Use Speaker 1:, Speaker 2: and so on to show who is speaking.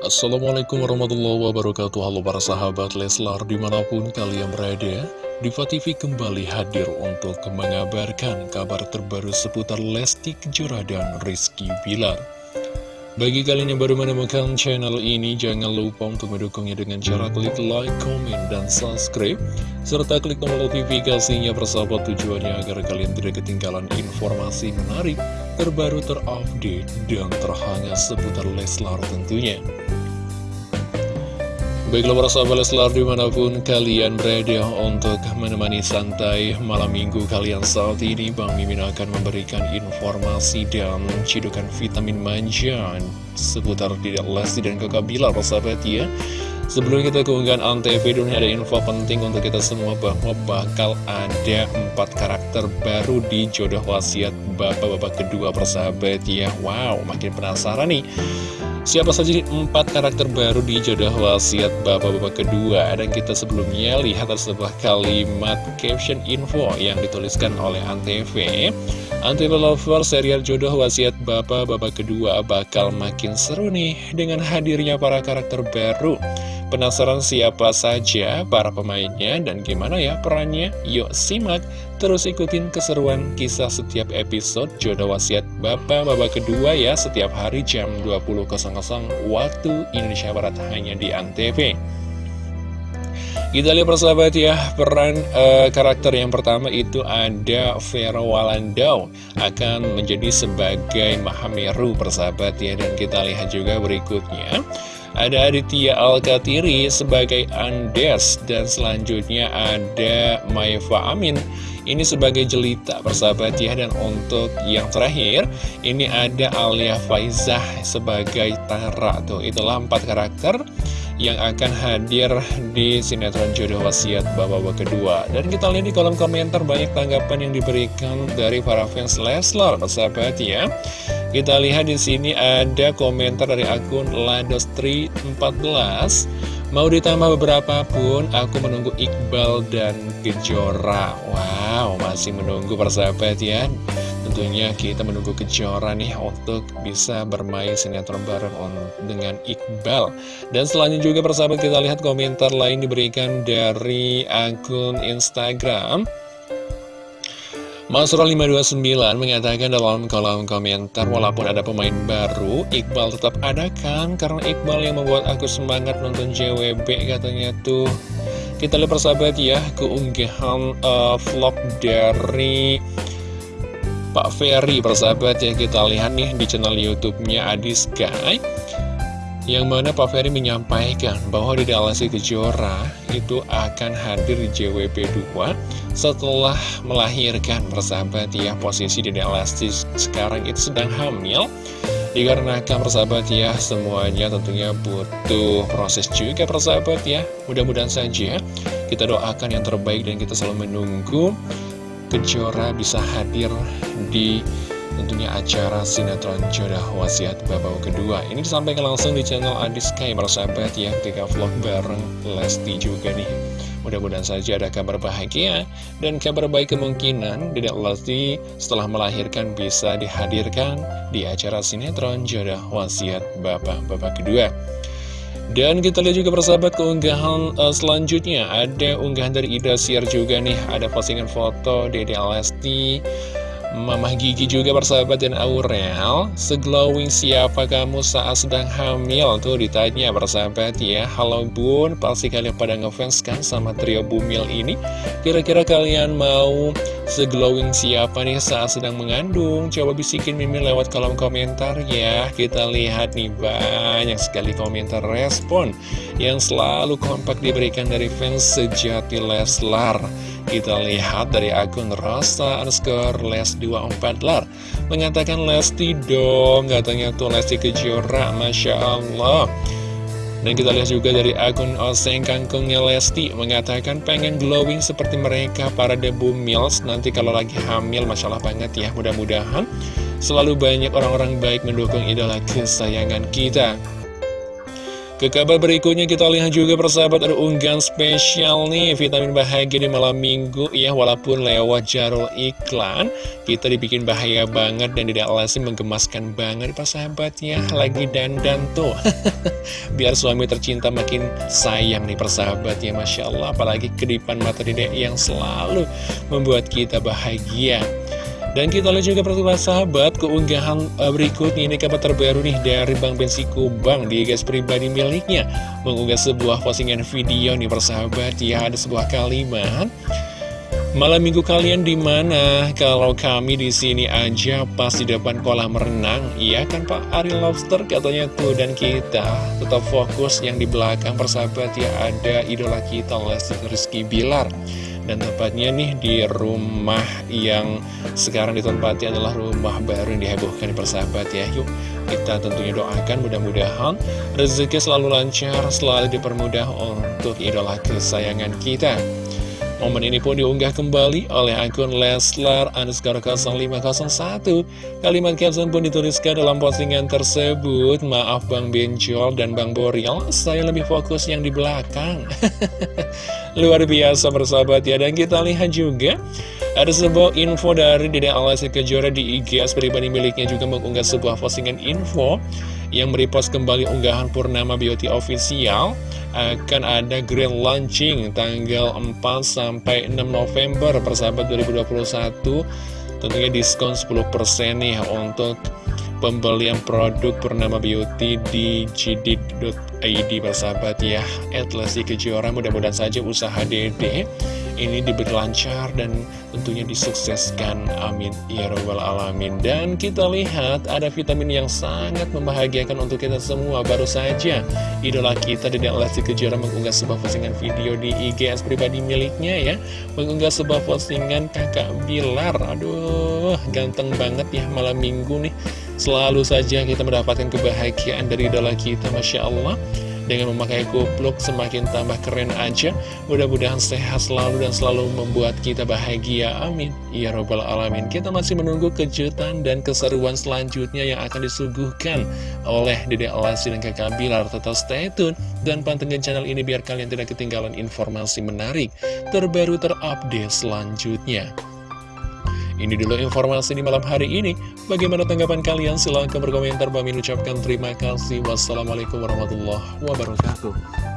Speaker 1: Assalamualaikum warahmatullahi wabarakatuh Halo para sahabat Leslar di mana pun kalian berada Diva TV kembali hadir untuk mengabarkan kabar terbaru seputar Lesti Kejora dan Rizky Bilar bagi kalian yang baru menemukan channel ini, jangan lupa untuk mendukungnya dengan cara klik like, comment, dan subscribe. Serta klik tombol notifikasinya persahabat tujuannya agar kalian tidak ketinggalan informasi menarik, terbaru, terupdate, dan terhangat seputar Leslar tentunya. Baiklah para sahabat Leslar di mana pun kalian berada untuk menemani santai malam minggu kalian saat ini Bang Mimin akan memberikan informasi dan cidukan vitamin manja seputar tidak Lesti dan kakak Bilar para sahabat ya Sebelum kita keunggahan Antv dunia ada info penting untuk kita semua bahwa bakal ada empat karakter baru di jodoh wasiat bapak-bapak kedua persahabat ya. Wow makin penasaran nih. Siapa saja empat karakter baru di jodoh wasiat bapak-bapak kedua? Dan kita sebelumnya lihat ada sebuah kalimat caption info yang dituliskan oleh Antv Antv Lover serial jodoh wasiat bapak-bapak kedua bakal makin seru nih Dengan hadirnya para karakter baru Penasaran siapa saja para pemainnya dan gimana ya perannya? Yuk simak, terus ikutin keseruan kisah setiap episode Jodoh Wasiat Bapak-Bapak kedua ya setiap hari jam 20.00 waktu Indonesia Barat hanya di Antv. Kita lihat persahabat ya, peran uh, karakter yang pertama itu ada Vera Walandau akan menjadi sebagai Mahameru persahabat ya dan kita lihat juga berikutnya ada Aditya Alkatiri sebagai Andes dan selanjutnya ada Maifa Amin. Ini sebagai jelita persahabat ya dan untuk yang terakhir ini ada Alia Faizah sebagai Tara. Tuh itulah empat karakter yang akan hadir di sinetron jodoh wasiat bapak-bapak kedua. Dan kita lihat di kolom komentar banyak tanggapan yang diberikan dari para fans Leslar persahabat ya. Kita lihat di sini ada komentar dari akun Ladostri14 Mau ditambah beberapa pun, aku menunggu Iqbal dan Gejora Wow, masih menunggu persahabat ya Tentunya kita menunggu Kejora nih untuk bisa bermain sinetron bareng dengan Iqbal. Dan selanjutnya juga persahabat kita lihat komentar lain diberikan dari akun Instagram. Masro 529 mengatakan dalam kolom komentar Walaupun ada pemain baru, Iqbal tetap ada kan? Karena Iqbal yang membuat aku semangat nonton JWB katanya tuh. Kita lihat persahabat ya, keunggahan uh, vlog dari Pak Ferry persahabat ya Kita lihat nih di channel Youtube-nya Adi Sky yang mana Pak Ferry menyampaikan bahwa di Lesti Kejora itu akan hadir di JWP 2 setelah melahirkan persahabat ya posisi di Lesti sekarang itu sedang hamil. Dikarenakan persahabat ya semuanya tentunya butuh proses juga persahabat ya. Mudah-mudahan saja kita doakan yang terbaik dan kita selalu menunggu Kejora bisa hadir di tentunya acara sinetron jodoh wasiat babau kedua. Ini disampaikan langsung di channel Adis Kai sahabat ya ketika vlog bareng Lesti juga nih. Mudah-mudahan saja ada kabar bahagia dan kabar baik kemungkinan Dedek Lesti setelah melahirkan bisa dihadirkan di acara sinetron jodoh wasiat bapak-bapak kedua dan kita lihat juga persahabat keunggahan uh, selanjutnya. Ada unggahan dari Ida Siar juga nih. Ada postingan foto Dede Lesti Mamah Gigi juga bersahabat dan Aurel. Seglowing siapa kamu saat sedang hamil? Tuh ditanya bersahabat ya. Halo bun, pasti kalian pada ngefans kan sama trio Bumil ini? Kira-kira kalian mau seglowing siapa nih saat sedang mengandung? Coba bisikin Mimin lewat kolom komentar ya. Kita lihat nih banyak sekali komentar respon Yang selalu kompak diberikan dari fans sejati Leslar. Kita lihat dari akun Rosa underscore les24 lar. Mengatakan Lesti dong Katanya tuh Lesti Kejora Masya Allah dan kita lihat juga dari akun Oseng Kangkungnya Lesti Mengatakan pengen glowing seperti mereka para debu mills. Nanti kalau lagi hamil Masya Allah banget ya Mudah-mudahan selalu banyak orang-orang baik mendukung idola kesayangan kita Ke kabar berikutnya kita lihat juga persahabat ada unggahan spesial nih Vitamin bahagia di malam minggu ya Walaupun lewat jarul iklan. Kita dibikin bahagia banget dan tidak lazim menggemaskan banget persahabatnya Lagi dandan tuh. Biar suami tercinta makin sayang nih persahabatnya Masya Allah. Apalagi kedipan mata dedek yang selalu membuat kita bahagia dan kita lihat juga pertemuan sahabat keunggahan uh, berikutnya ini kabar terbaru nih dari Bang Bensi Kubang di guys pribadi miliknya mengunggah sebuah postingan video nih persahabat. Ya ada sebuah kalimat. Malam minggu kalian di mana? Kalau kami di sini aja pas di depan kolam renang, iya kan Pak? Ari Lobster katanya tuh dan kita tetap fokus yang di belakang persahabat. Ya ada idola kita Lesti Rizky Bilar dan tepatnya nih di rumah yang sekarang ditempati adalah rumah baru yang dihebohkan di persahabat ya. Yuk kita tentunya doakan mudah-mudahan rezeki selalu lancar, selalu dipermudah untuk idola kesayangan kita Momen ini pun diunggah kembali oleh akun Leslar underscore 0501. Kalimat caption pun dituliskan dalam postingan tersebut. Maaf Bang Benjol dan Bang Boril, saya lebih fokus yang di belakang. Luar biasa bersahabat ya. Dan kita lihat juga ada sebuah info dari Dede Alasi Kejora di IG pribadi miliknya juga mengunggah sebuah postingan info yang merepost kembali unggahan Purnama Beauty Official. Akan ada grand launching tanggal 4 sampai 6 November persahabat 2021 tentunya diskon 10% nih untuk pembelian produk Purnama Beauty di jidit.id persahabat ya. At Lesti Kejora mudah-mudahan saja usaha dede ini diberi lancar dan tentunya disukseskan amin ya robbal alamin. Dan kita lihat ada vitamin yang sangat membahagiakan untuk kita semua. Baru saja idola kita Dedek Lesti Kejora mengunggah sebuah postingan video di IGS pribadi miliknya ya. Mengunggah sebuah postingan kakak Bilar. Aduh ganteng banget ya malam minggu nih. Selalu saja kita mendapatkan kebahagiaan dari idola kita Masya Allah dengan memakai kupluk semakin tambah keren aja. Mudah-mudahan sehat selalu dan selalu membuat kita bahagia. Amin. Ya Robbal Alamin. Kita masih menunggu kejutan dan keseruan selanjutnya yang akan disuguhkan oleh Dede Alasi dan Kakak Bilar. Tetap stay tune dan pantengin channel ini biar kalian tidak ketinggalan informasi menarik Terbaru terupdate selanjutnya ini dulu informasi di malam hari ini. Bagaimana tanggapan kalian? Silahkan berkomentar. Bami ucapkan terima kasih. Wassalamualaikum warahmatullahi wabarakatuh.